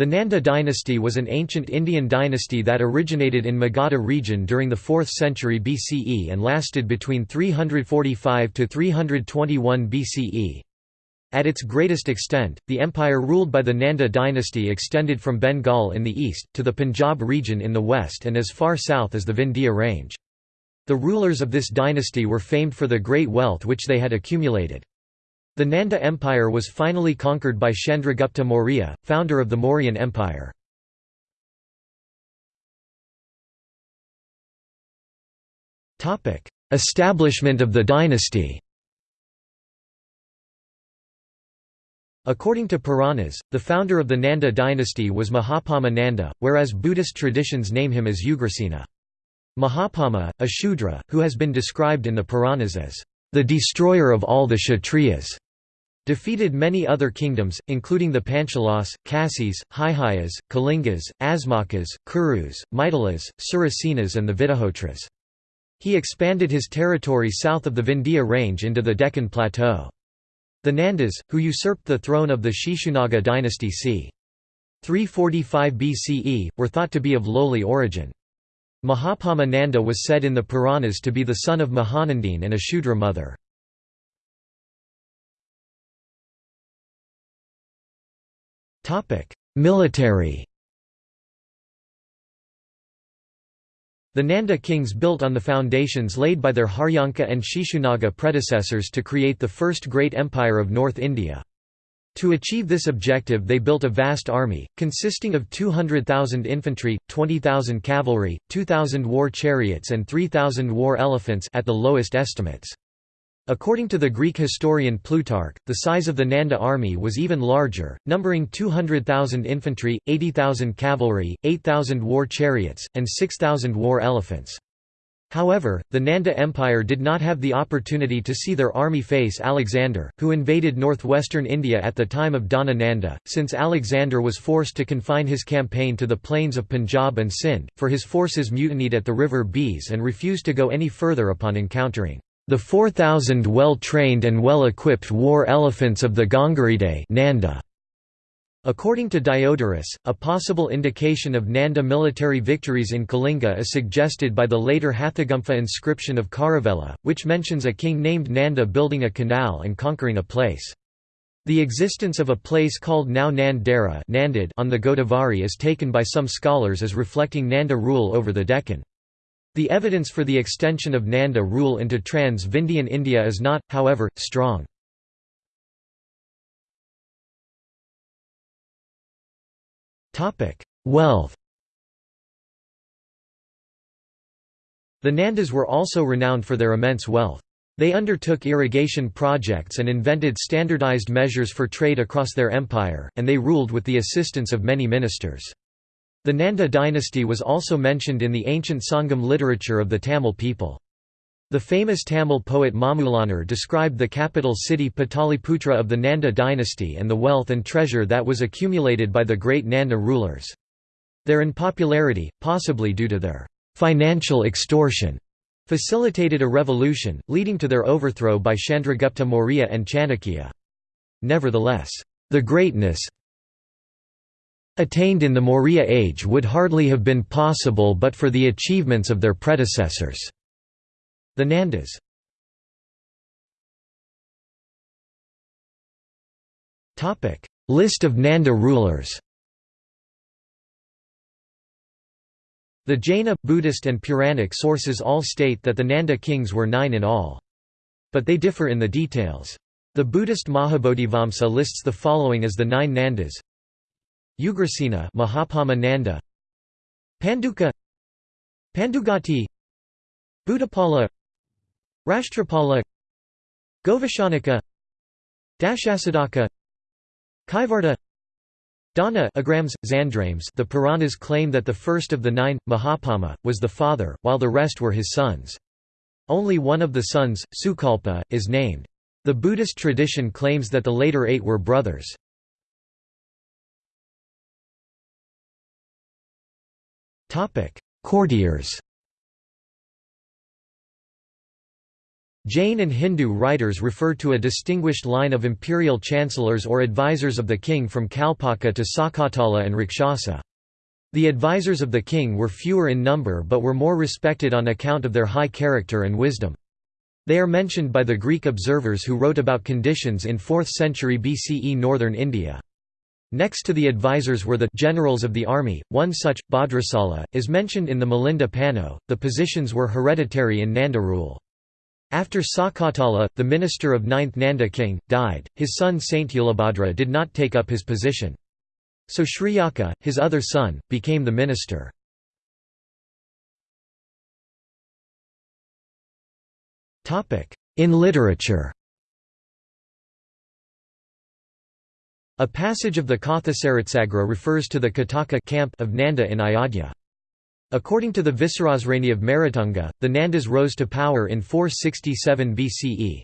The Nanda dynasty was an ancient Indian dynasty that originated in Magadha region during the 4th century BCE and lasted between 345 to 321 BCE. At its greatest extent, the empire ruled by the Nanda dynasty extended from Bengal in the east, to the Punjab region in the west and as far south as the Vindhya range. The rulers of this dynasty were famed for the great wealth which they had accumulated. The Nanda Empire was finally conquered by Chandragupta Maurya, founder of the Mauryan Empire. Establishment of the dynasty According to Puranas, the founder of the Nanda dynasty was Mahapadma Nanda, whereas Buddhist traditions name him as Ugrasena. Mahapadma, a Shudra, who has been described in the Puranas as the destroyer of all the Kshatriyas, defeated many other kingdoms, including the Panchalas, Kasis, Haihayas, Kalingas, Asmakas, Kurus, Maithilas, Surasenas and the Vitihotras. He expanded his territory south of the Vindhya range into the Deccan Plateau. The Nandas, who usurped the throne of the Shishunaga dynasty c. 345 BCE, were thought to be of lowly origin. Mahapadma Nanda was said in the Puranas to be the son of Mahanandine and a Shudra mother. Military The Nanda kings built on the foundations laid by their Haryanka and Shishunaga predecessors to create the first great empire of North India. To achieve this objective they built a vast army, consisting of 200,000 infantry, 20,000 cavalry, 2,000 war chariots and 3,000 war elephants at the lowest estimates. According to the Greek historian Plutarch, the size of the Nanda army was even larger, numbering 200,000 infantry, 80,000 cavalry, 8,000 war chariots, and 6,000 war elephants. However, the Nanda Empire did not have the opportunity to see their army face Alexander, who invaded northwestern India at the time of Dhana Nanda, since Alexander was forced to confine his campaign to the plains of Punjab and Sindh, for his forces mutinied at the river Beas and refused to go any further upon encountering the 4,000 well-trained and well-equipped war elephants of the Gangaridae Nanda. According to Diodorus, a possible indication of Nanda military victories in Kalinga is suggested by the later Hathigumpha inscription of Kharavela, which mentions a king named Nanda building a canal and conquering a place. The existence of a place called now Nand Dera on the Godavari is taken by some scholars as reflecting Nanda rule over the Deccan. The evidence for the extension of Nanda rule into trans-Vindhyan India is not, however, strong. Wealth The Nandas were also renowned for their immense wealth. They undertook irrigation projects and invented standardized measures for trade across their empire, and they ruled with the assistance of many ministers. The Nanda dynasty was also mentioned in the ancient Sangam literature of the Tamil people. The famous Tamil poet Mamulanar described the capital city Pataliputra of the Nanda dynasty and the wealth and treasure that was accumulated by the great Nanda rulers. Their unpopularity, possibly due to their financial extortion, facilitated a revolution, leading to their overthrow by Chandragupta Maurya and Chanakya. Nevertheless, the greatness attained in the Maurya age would hardly have been possible but for the achievements of their predecessors. The Nandas List of Nanda rulers The Jaina, Buddhist and Puranic sources all state that the Nanda kings were nine in all. But they differ in the details. The Buddhist Mahabodhivamsa lists the following as the nine Nandas Ugrasena Mahapadma Nanda Panduka Pandugati Buddhapala Rashtrapala Govashanika Dashasiddhaka Kaivarta Dhana Agrammes, Xandrames The Puranas claim that the first of the nine, Mahapadma, was the father, while the rest were his sons. Only one of the sons, Sukalpa, is named. The Buddhist tradition claims that the later eight were brothers. Courtiers Jain and Hindu writers refer to a distinguished line of imperial chancellors or advisors of the king from Kalpaka to Sakatala and Rakshasa. The advisors of the king were fewer in number but were more respected on account of their high character and wisdom. They are mentioned by the Greek observers who wrote about conditions in 4th century BCE northern India. Next to the advisors were the generals of the army, one such, Bhadrasala, is mentioned in the Milinda Panha. The positions were hereditary in Nanda rule. After Sakatala, the minister of 9th Nanda king, died, his son Saint-Ulabhadra did not take up his position. So Shriyaka, his other son, became the minister. In literature A passage of the Kathasaritsagara refers to the Kataka camp of Nanda in Ayodhya. According to the Visarasrani of Merutunga, the Nandas rose to power in 467 BCE.